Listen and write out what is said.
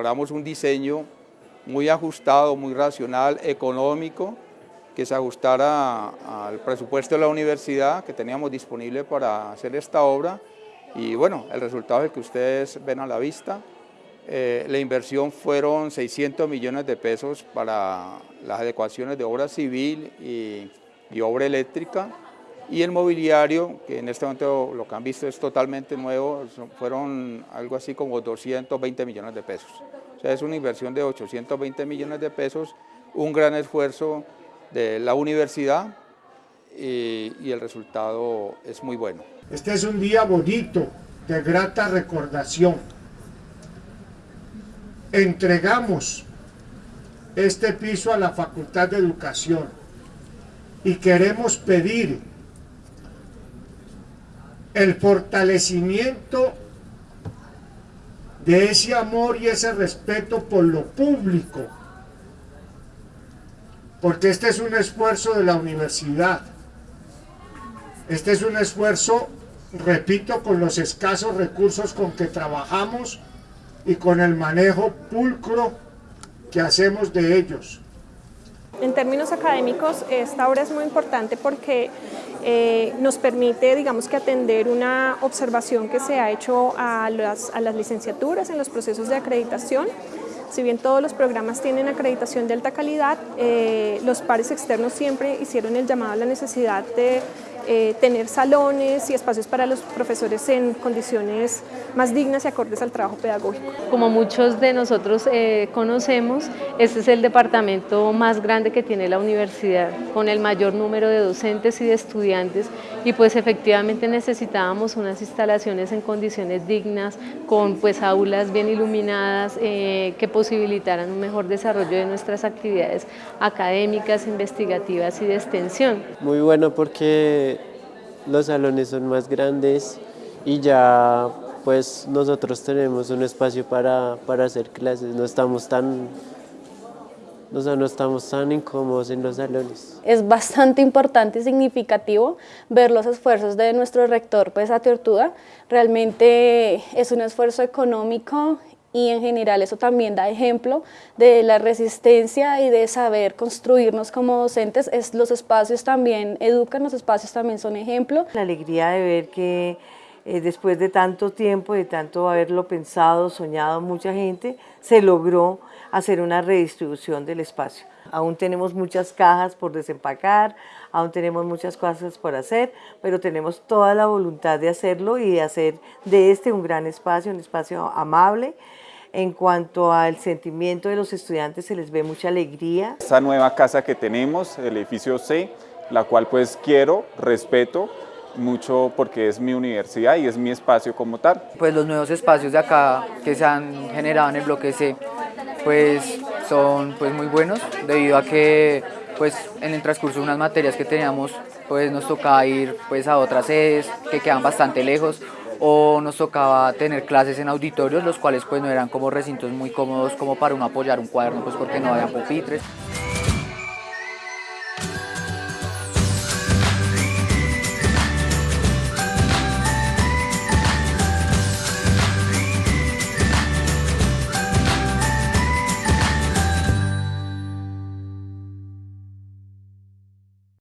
logramos un diseño muy ajustado, muy racional, económico, que se ajustara al presupuesto de la universidad que teníamos disponible para hacer esta obra y bueno, el resultado es el que ustedes ven a la vista. Eh, la inversión fueron 600 millones de pesos para las adecuaciones de obra civil y, y obra eléctrica y el mobiliario, que en este momento lo que han visto es totalmente nuevo, fueron algo así como 220 millones de pesos. O sea, es una inversión de 820 millones de pesos, un gran esfuerzo de la universidad y, y el resultado es muy bueno. Este es un día bonito, de grata recordación. Entregamos este piso a la Facultad de Educación y queremos pedir el fortalecimiento de ese amor y ese respeto por lo público, porque este es un esfuerzo de la universidad, este es un esfuerzo, repito, con los escasos recursos con que trabajamos y con el manejo pulcro que hacemos de ellos. En términos académicos, esta obra es muy importante porque eh, nos permite, digamos que atender una observación que se ha hecho a las, a las licenciaturas en los procesos de acreditación. Si bien todos los programas tienen acreditación de alta calidad, eh, los pares externos siempre hicieron el llamado a la necesidad de eh, tener salones y espacios para los profesores en condiciones más dignas y acordes al trabajo pedagógico. Como muchos de nosotros eh, conocemos, este es el departamento más grande que tiene la universidad, con el mayor número de docentes y de estudiantes y pues efectivamente necesitábamos unas instalaciones en condiciones dignas, con pues aulas bien iluminadas eh, que posibilitaran un mejor desarrollo de nuestras actividades académicas, investigativas y de extensión. Muy bueno porque los salones son más grandes y ya pues nosotros tenemos un espacio para, para hacer clases, no estamos tan o sea, no estamos tan incómodos en los salones. Es bastante importante y significativo ver los esfuerzos de nuestro rector, pues a Tortuga. Realmente es un esfuerzo económico y en general eso también da ejemplo de la resistencia y de saber construirnos como docentes. Es, los espacios también educan, los espacios también son ejemplo. La alegría de ver que eh, después de tanto tiempo, de tanto haberlo pensado, soñado mucha gente, se logró hacer una redistribución del espacio. Aún tenemos muchas cajas por desempacar, aún tenemos muchas cosas por hacer, pero tenemos toda la voluntad de hacerlo y de hacer de este un gran espacio, un espacio amable, en cuanto al sentimiento de los estudiantes se les ve mucha alegría. Esta nueva casa que tenemos, el edificio C, la cual pues quiero, respeto mucho porque es mi universidad y es mi espacio como tal. Pues los nuevos espacios de acá que se han generado en el bloque C pues son pues muy buenos debido a que pues en el transcurso de unas materias que teníamos pues nos tocaba ir pues a otras sedes que quedan bastante lejos o nos tocaba tener clases en auditorios, los cuales pues no eran como recintos muy cómodos como para uno apoyar un cuaderno, pues porque no había pupitres.